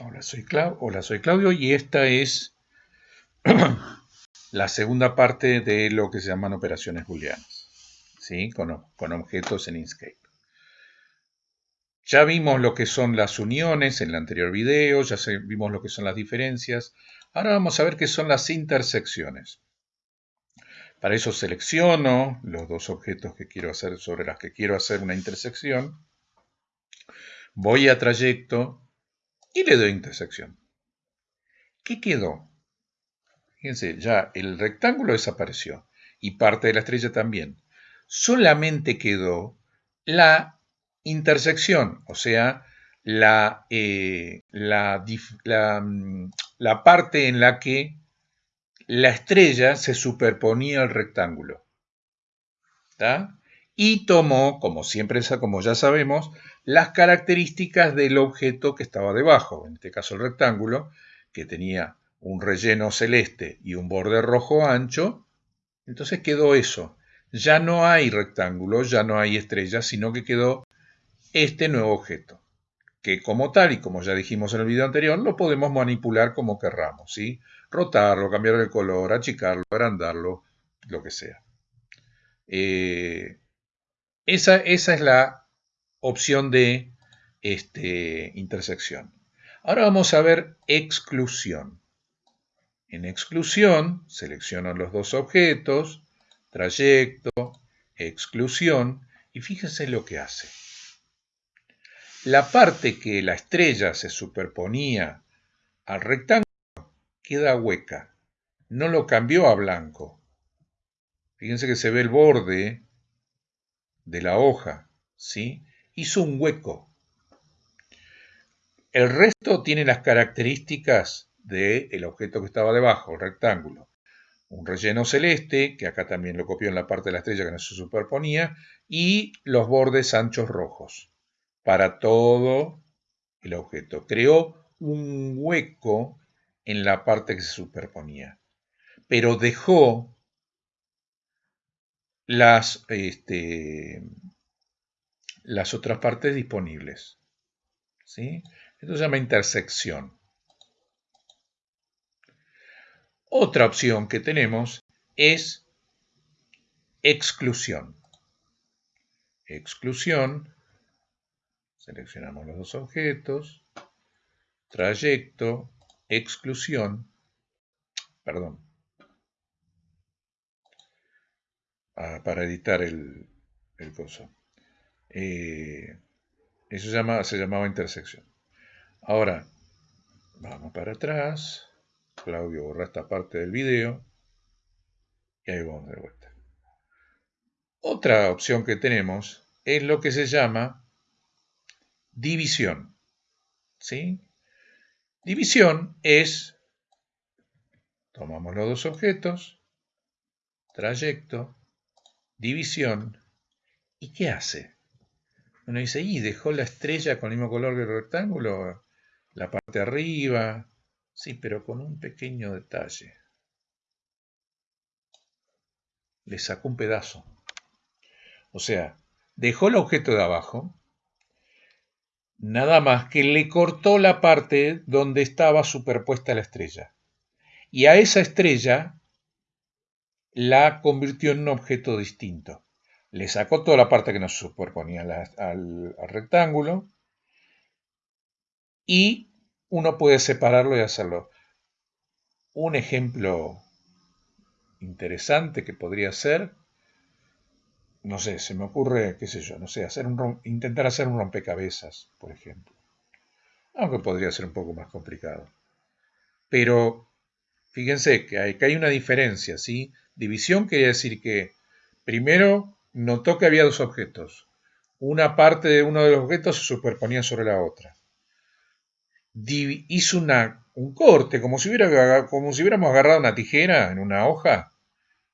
Hola soy, Hola, soy Claudio y esta es la segunda parte de lo que se llaman operaciones booleanas, ¿sí? con, con objetos en Inkscape. Ya vimos lo que son las uniones en el anterior video, ya vimos lo que son las diferencias. Ahora vamos a ver qué son las intersecciones. Para eso selecciono los dos objetos que quiero hacer, sobre las que quiero hacer una intersección. Voy a trayecto, y le doy intersección. ¿Qué quedó? Fíjense, ya el rectángulo desapareció y parte de la estrella también. Solamente quedó la intersección, o sea, la, eh, mm, la, parte en la que la estrella se superponía al rectángulo. Y tomó, como siempre, como ya sabemos, las características del objeto que estaba debajo, en este caso el rectángulo, que tenía un relleno celeste y un borde rojo ancho, entonces quedó eso. Ya no hay rectángulo, ya no hay estrellas, sino que quedó este nuevo objeto, que como tal, y como ya dijimos en el video anterior, lo podemos manipular como querramos, ¿sí? Rotarlo, cambiar de color, achicarlo, agrandarlo, lo que sea. Eh, esa, esa es la opción de este, intersección. Ahora vamos a ver exclusión. En exclusión selecciono los dos objetos, trayecto, exclusión, y fíjense lo que hace. La parte que la estrella se superponía al rectángulo queda hueca. No lo cambió a blanco. Fíjense que se ve el borde de la hoja, ¿sí? Hizo un hueco. El resto tiene las características del objeto que estaba debajo, el rectángulo. Un relleno celeste, que acá también lo copió en la parte de la estrella que no se superponía, y los bordes anchos rojos para todo el objeto. Creó un hueco en la parte que se superponía, pero dejó las, este, las otras partes disponibles. ¿sí? Esto se llama intersección. Otra opción que tenemos es exclusión. Exclusión, seleccionamos los dos objetos, trayecto, exclusión, perdón, ah, para editar el, el. Eh, eso se, llamaba intersección. Ahora, vamos para atrás. Claudio borra esta parte del video. Y ahí vamos de vuelta. Otra opción que tenemos es lo que se llama división. ¿Sí? División es, tomamos los dos objetos, trayecto, división, ¿y qué hace? Uno dice, y dejó la estrella con el mismo color que el rectángulo, la parte de arriba. Sí, pero con un pequeño detalle. Le sacó un pedazo. O sea, dejó el objeto de abajo, nada más que le cortó la parte donde estaba superpuesta la estrella. Y a esa estrella la convirtió en un objeto distinto le sacó toda la parte que nos superponía al, rectángulo y uno puede separarlo y hacerlo. Un ejemplo interesante que podría ser, no sé, se me ocurre, qué sé yo, no sé, hacer un, intentar hacer un rompecabezas, por ejemplo. Aunque podría ser un poco más complicado. Pero fíjense que hay, que hay una diferencia, ¿sí? División quiere decir que primero notó que había dos objetos. Una parte de uno de los objetos se superponía sobre la otra. hizo una, un corte, como si, hubiera, como si hubiéramos agarrado una tijera en una hoja.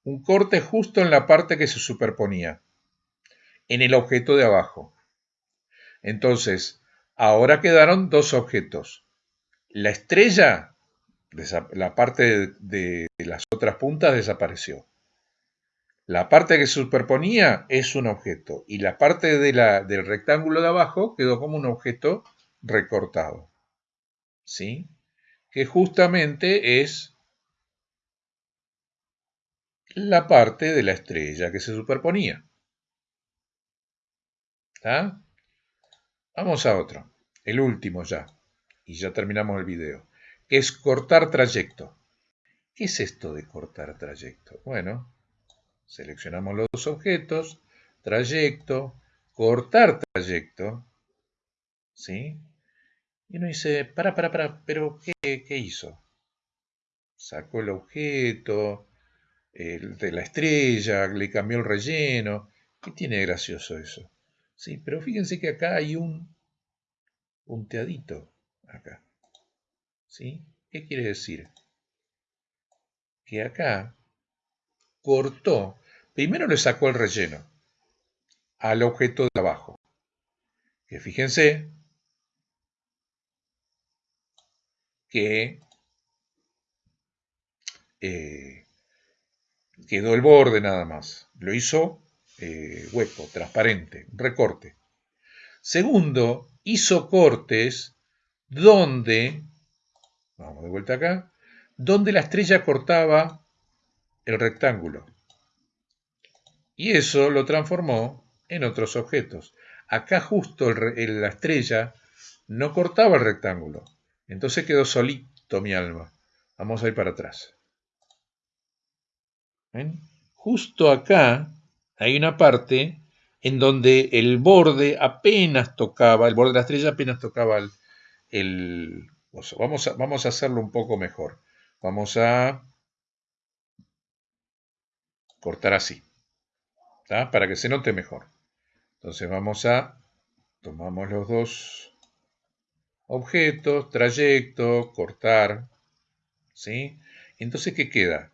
Un corte justo en la parte que se superponía, en el objeto de abajo. Entonces, ahora quedaron dos objetos. La estrella, la parte de las otras puntas desapareció. La parte que se superponía es un objeto y la parte de la, del rectángulo de abajo quedó como un objeto recortado. ¿sí? Que justamente es la parte de la estrella que se superponía. ¿Está? Vamos a otro, el último ya, y ya terminamos el video, que es cortar trayecto. ¿Qué es esto de cortar trayecto? Bueno, seleccionamos los objetos, trayecto, cortar trayecto, ¿sí? Y uno dice, para, para, para, pero ¿qué, qué hizo? Sacó el objeto de la estrella, le cambió el relleno. ¿Qué tiene gracioso eso? Sí, pero fíjense que acá hay un punteadito, acá. ¿Sí? ¿Qué quiere decir? Que acá cortó, primero le sacó el relleno al objeto de abajo. Que fíjense que eh, quedó el borde nada más. Lo hizo eh, hueco, transparente, recorte. Segundo, hizo cortes donde, vamos de vuelta acá, donde la estrella cortaba el rectángulo. Y eso lo transformó en otros objetos. Acá justo la estrella no cortaba el rectángulo. Entonces quedó solito mi alma. Vamos a ir para atrás. Justo acá hay una parte en donde el borde apenas tocaba, el borde de la estrella apenas tocaba el, Vamos vamos a hacerlo un poco mejor. Vamos a cortar así, para que se note mejor. Entonces vamos a, tomamos los dos objetos, trayecto, cortar, ¿sí? Entonces, ¿qué queda?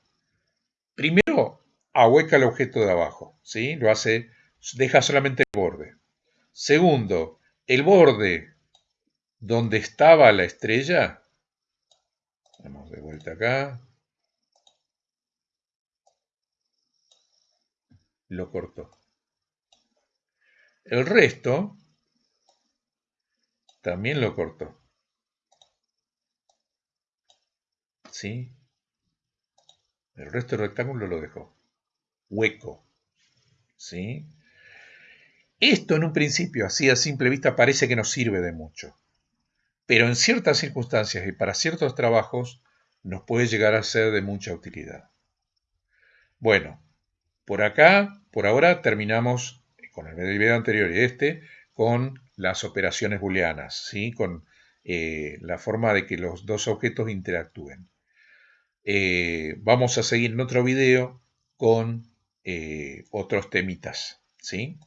Primero, ahueca el objeto de abajo, ¿sí? Lo hace, deja solamente el borde. Segundo, el borde donde estaba la estrella, vamos de vuelta acá, lo cortó. El resto también lo cortó. ¿Sí? El resto del rectángulo lo dejó. Hueco. ¿Sí? Esto en un principio, así a simple vista, parece que no sirve de mucho. Pero en ciertas circunstancias y para ciertos trabajos nos puede llegar a ser de mucha utilidad. Bueno, por acá, por ahora terminamos con el video anterior y este, con las operaciones booleanas, ¿sí? con eh, la forma de que los dos objetos interactúen. Eh, vamos a seguir en otro video con eh, otros temitas. ¿sí?